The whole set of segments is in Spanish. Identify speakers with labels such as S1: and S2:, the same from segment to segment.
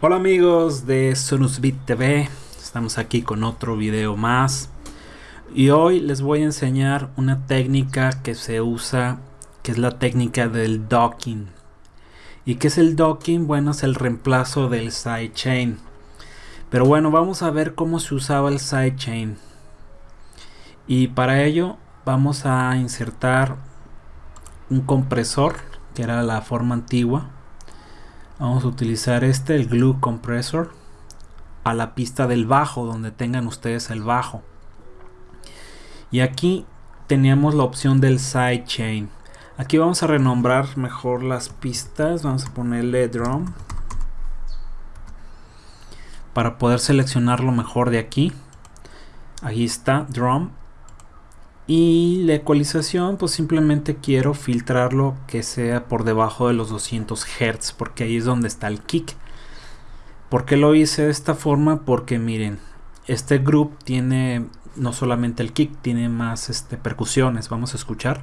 S1: Hola amigos de Sonusbit TV, estamos aquí con otro video más. Y hoy les voy a enseñar una técnica que se usa que es la técnica del docking. Y qué es el docking bueno es el reemplazo del sidechain. Pero bueno vamos a ver cómo se usaba el sidechain. Y para ello vamos a insertar un compresor que era la forma antigua vamos a utilizar este el glue compressor a la pista del bajo donde tengan ustedes el bajo. Y aquí teníamos la opción del sidechain. Aquí vamos a renombrar mejor las pistas. Vamos a ponerle drum para poder seleccionar lo mejor de aquí. Aquí está drum y la ecualización pues simplemente quiero filtrarlo que sea por debajo de los 200 Hz porque ahí es donde está el kick. ¿por qué lo hice de esta forma? porque miren este group tiene no solamente el kick tiene más este, percusiones. Vamos a escuchar.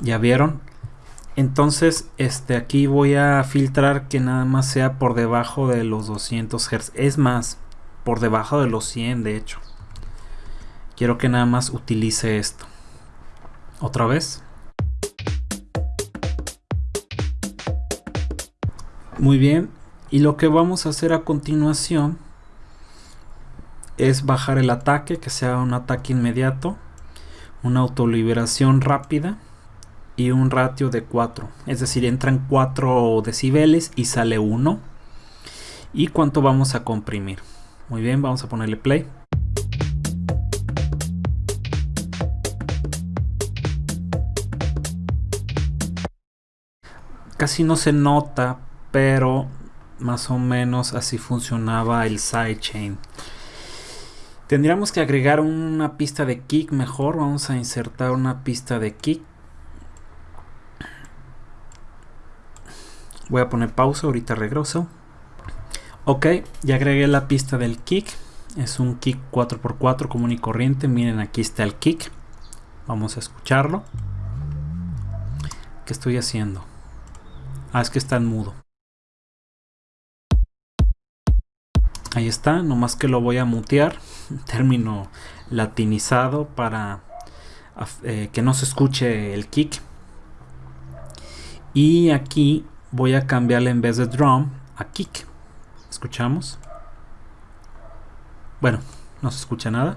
S1: Ya vieron entonces este aquí voy a filtrar que nada más sea por debajo de los 200 Hz es más por debajo de los 100 de hecho. Quiero que nada más utilice esto. Otra vez. Muy bien. Y lo que vamos a hacer a continuación es bajar el ataque que sea un ataque inmediato una autoliberación rápida y un ratio de 4 es decir entran 4 decibeles y sale 1 y cuánto vamos a comprimir muy bien, vamos a ponerle play. Casi no se nota, pero más o menos así funcionaba el sidechain. Tendríamos que agregar una pista de kick mejor. Vamos a insertar una pista de kick. Voy a poner pausa, ahorita regreso. Ok, ya agregué la pista del kick. Es un kick 4x4 común y corriente. Miren, aquí está el kick. Vamos a escucharlo. ¿Qué estoy haciendo? Ah, es que está en mudo. Ahí está, nomás que lo voy a mutear. Término latinizado para eh, que no se escuche el kick. Y aquí voy a cambiarle en vez de drum a kick. Escuchamos. Bueno, no se escucha nada.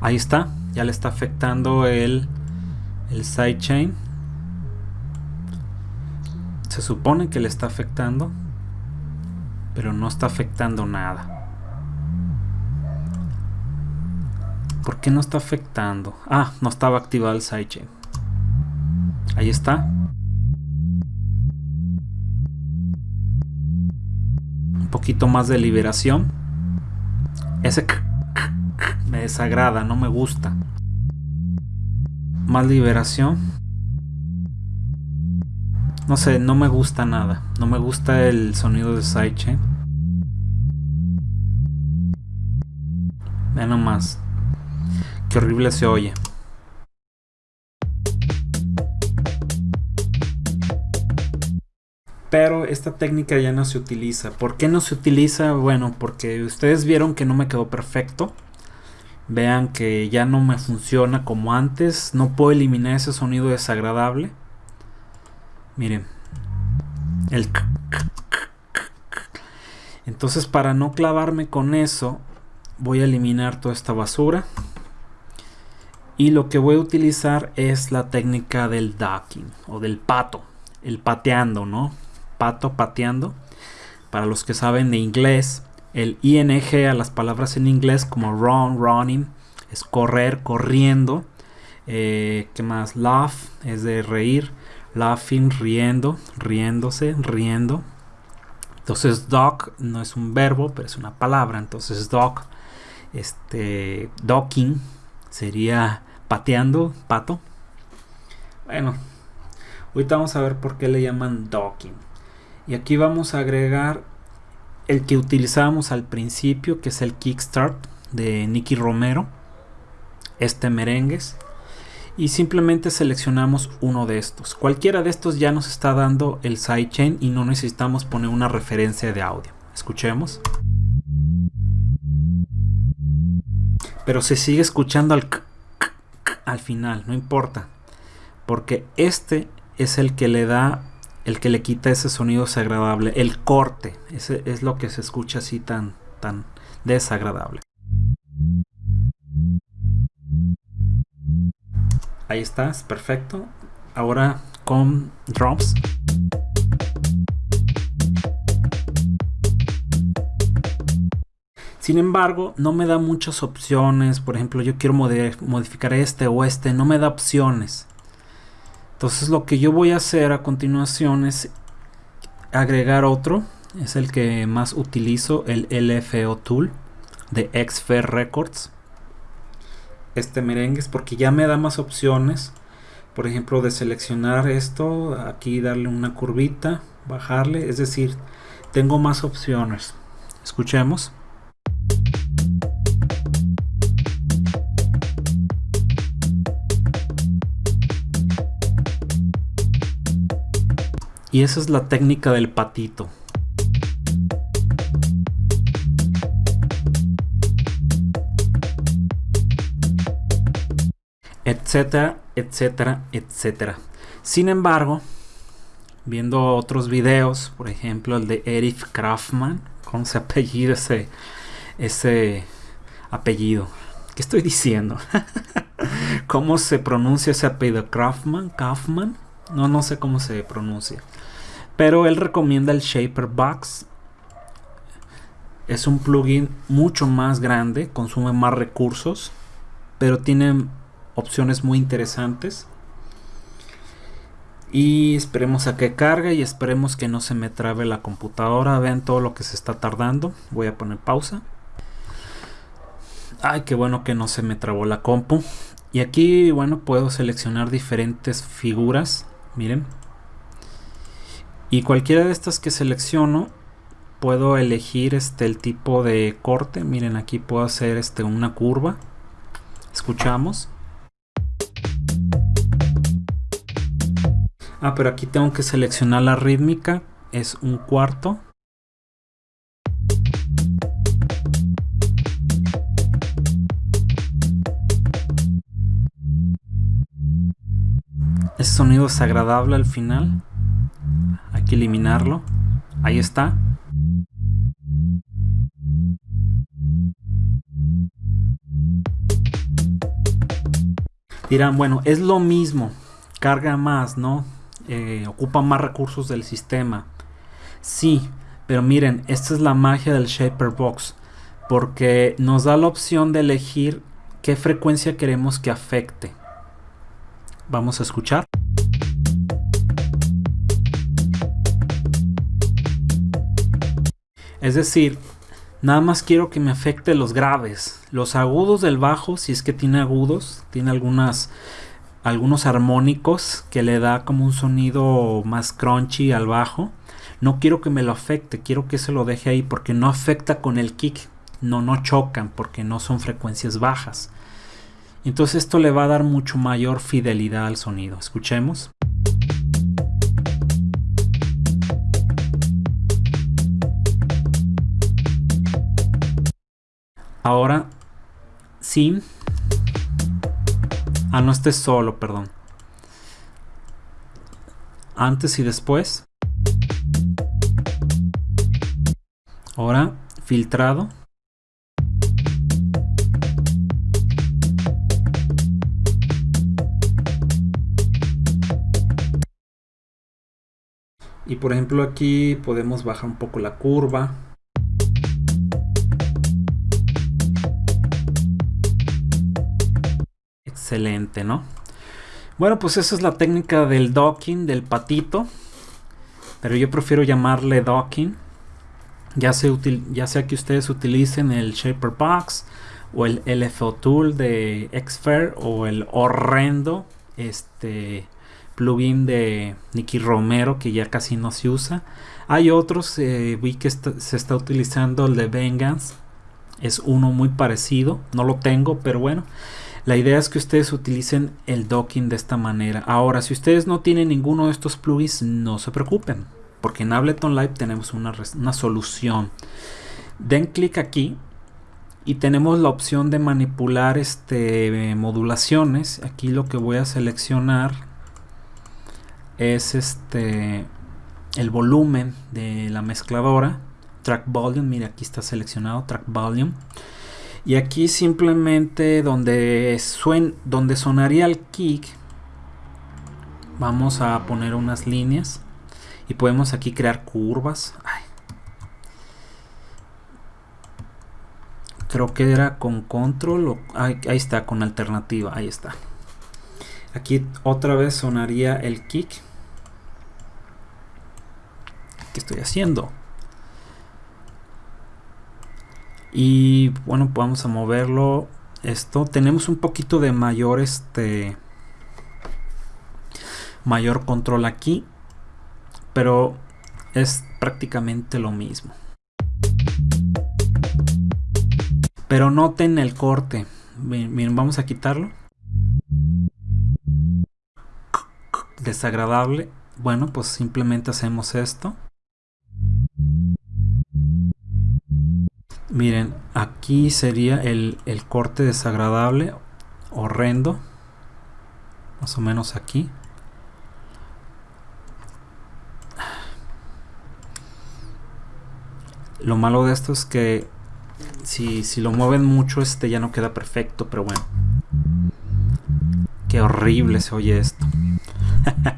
S1: Ahí está. Ya le está afectando el, el sidechain. Se supone que le está afectando. Pero no está afectando nada. ¿Por qué no está afectando? Ah, no estaba activado el sidechain. Ahí está. Poquito más de liberación. Ese me desagrada, no me gusta. Más liberación. No sé, no me gusta nada. No me gusta el sonido de sidechain. Vean nomás. Qué horrible se oye. Pero esta técnica ya no se utiliza. ¿Por qué no se utiliza? Bueno, porque ustedes vieron que no me quedó perfecto. Vean que ya no me funciona como antes. No puedo eliminar ese sonido desagradable. Miren. El entonces para no clavarme con eso voy a eliminar toda esta basura y lo que voy a utilizar es la técnica del ducking o del pato el pateando no pato pateando. Para los que saben de inglés, el ing a las palabras en inglés como run, running, es correr, corriendo. Eh, ¿Qué más? Laugh es de reír. Laughing, riendo, riéndose, riendo. Entonces dog no es un verbo, pero es una palabra. Entonces dog, este, docking sería pateando, pato. Bueno, ahorita vamos a ver por qué le llaman docking y aquí vamos a agregar el que utilizábamos al principio que es el kickstart de Nicky Romero este merengues y simplemente seleccionamos uno de estos. Cualquiera de estos ya nos está dando el sidechain y no necesitamos poner una referencia de audio. Escuchemos. Pero se sigue escuchando al, al final, no importa. Porque este es el que le da, el que le quita ese sonido desagradable. El corte, ese es lo que se escucha así tan, tan desagradable. Ahí estás, perfecto. Ahora con drums. Sin embargo, no me da muchas opciones. Por ejemplo, yo quiero modificar este o este. No me da opciones. Entonces lo que yo voy a hacer a continuación es agregar otro. Es el que más utilizo, el LFO Tool de Xfer Records. Este merengue porque ya me da más opciones. Por ejemplo de seleccionar esto aquí darle una curvita bajarle. Es decir tengo más opciones. Escuchemos y esa es la técnica del patito etcétera, etcétera, etcétera. Sin embargo, viendo otros videos, por ejemplo el de Erich Kraftman, con ese apellido, ese, ese apellido. ¿Qué estoy diciendo? ¿Cómo se pronuncia ese apellido? Kraftman, Kaufman, no, no sé cómo se pronuncia. Pero él recomienda el Shaper Box. Es un plugin mucho más grande, consume más recursos, pero tiene opciones muy interesantes. Y esperemos a que cargue y esperemos que no se me trabe la computadora. Vean todo lo que se está tardando. Voy a poner pausa. Ay, qué bueno que no se me trabó la compu. Y aquí, bueno, puedo seleccionar diferentes figuras. Miren. Y cualquiera de estas que selecciono, puedo elegir este el tipo de corte. Miren, aquí puedo hacer este una curva. Escuchamos. Ah, pero aquí tengo que seleccionar la rítmica. Es un cuarto. Ese sonido es agradable al final. Que eliminarlo. Ahí está. Dirán, bueno, es lo mismo. Carga más, ¿no? Eh, ocupa más recursos del sistema. Sí, pero miren, esta es la magia del Shaper Box, porque nos da la opción de elegir qué frecuencia queremos que afecte. Vamos a escuchar. Es decir, nada más quiero que me afecte los graves, los agudos del bajo, si es que tiene agudos, tiene algunos armónicos que le da como un sonido más crunchy al bajo. No quiero que me lo afecte, quiero que se lo deje ahí porque no afecta con el kick. No, no chocan porque no son frecuencias bajas. Entonces esto le va a dar mucho mayor fidelidad al sonido. Escuchemos. Ahora, sin Ah, no esté solo, perdón. Antes y después. Ahora, filtrado. Y por ejemplo aquí podemos bajar un poco la curva. Excelente, ¿no? Bueno, pues esa es la técnica del docking, del patito. Pero yo prefiero llamarle docking. Ya sea, que ustedes utilicen el Shaper Box o el LFO Tool de Xfer o el horrendo este plugin de Nicky Romero que ya casi no se usa. Hay otros, eh, vi que se está utilizando el de Vengeance. Es uno muy parecido, no lo tengo, pero bueno. La idea es que ustedes utilicen el docking de esta manera. Ahora, si ustedes no tienen ninguno de estos plugins, no se preocupen, porque en Ableton Live tenemos una, una solución. Den clic aquí y tenemos la opción de manipular este, modulaciones. Aquí lo que voy a seleccionar es este el volumen de la mezcladora track volume mira aquí está seleccionado track volume y aquí simplemente donde, suen, donde sonaría el kick, vamos a poner unas líneas y podemos aquí crear curvas. Creo que era con control o ahí, ahí está con alternativa, ahí está. Aquí otra vez sonaría el kick. ¿Qué estoy haciendo? Y bueno vamos a moverlo. Esto tenemos un poquito de mayor este mayor control aquí pero es prácticamente lo mismo. Pero noten el corte. Miren vamos a quitarlo. Desagradable. Bueno pues simplemente hacemos esto Miren, aquí sería el, corte desagradable, horrendo. Más o menos aquí. Lo malo de esto es que si, si, lo mueven mucho, este ya no queda perfecto, pero bueno. Qué horrible se oye esto.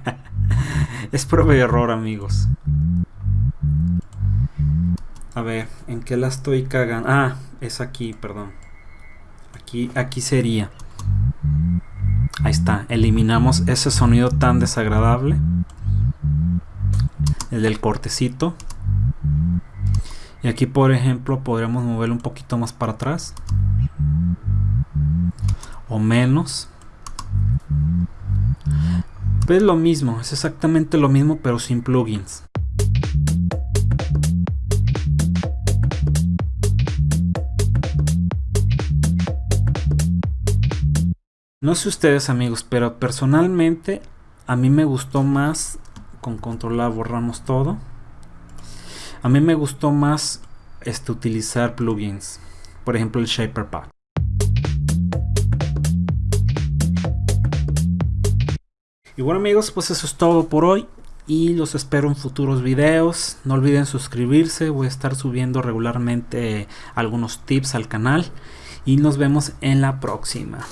S1: es prueba y error, amigos. A ver, ¿en qué la estoy cagando? Ah, es aquí, perdón. Aquí, aquí sería. Ahí está, eliminamos ese sonido tan desagradable. El del cortecito. Y aquí, por ejemplo, podríamos moverlo un poquito más para atrás. O menos. Es lo mismo, es exactamente lo mismo, pero sin plugins. No sé ustedes amigos, pero personalmente a mí me gustó más con controlar borramos todo. A mí me gustó más este, utilizar plugins, por ejemplo el Shaper Pack. Y bueno amigos, pues eso es todo por hoy y los espero en futuros videos. No olviden suscribirse, voy a estar subiendo regularmente algunos tips al canal y nos vemos en la próxima.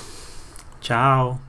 S1: Ciao.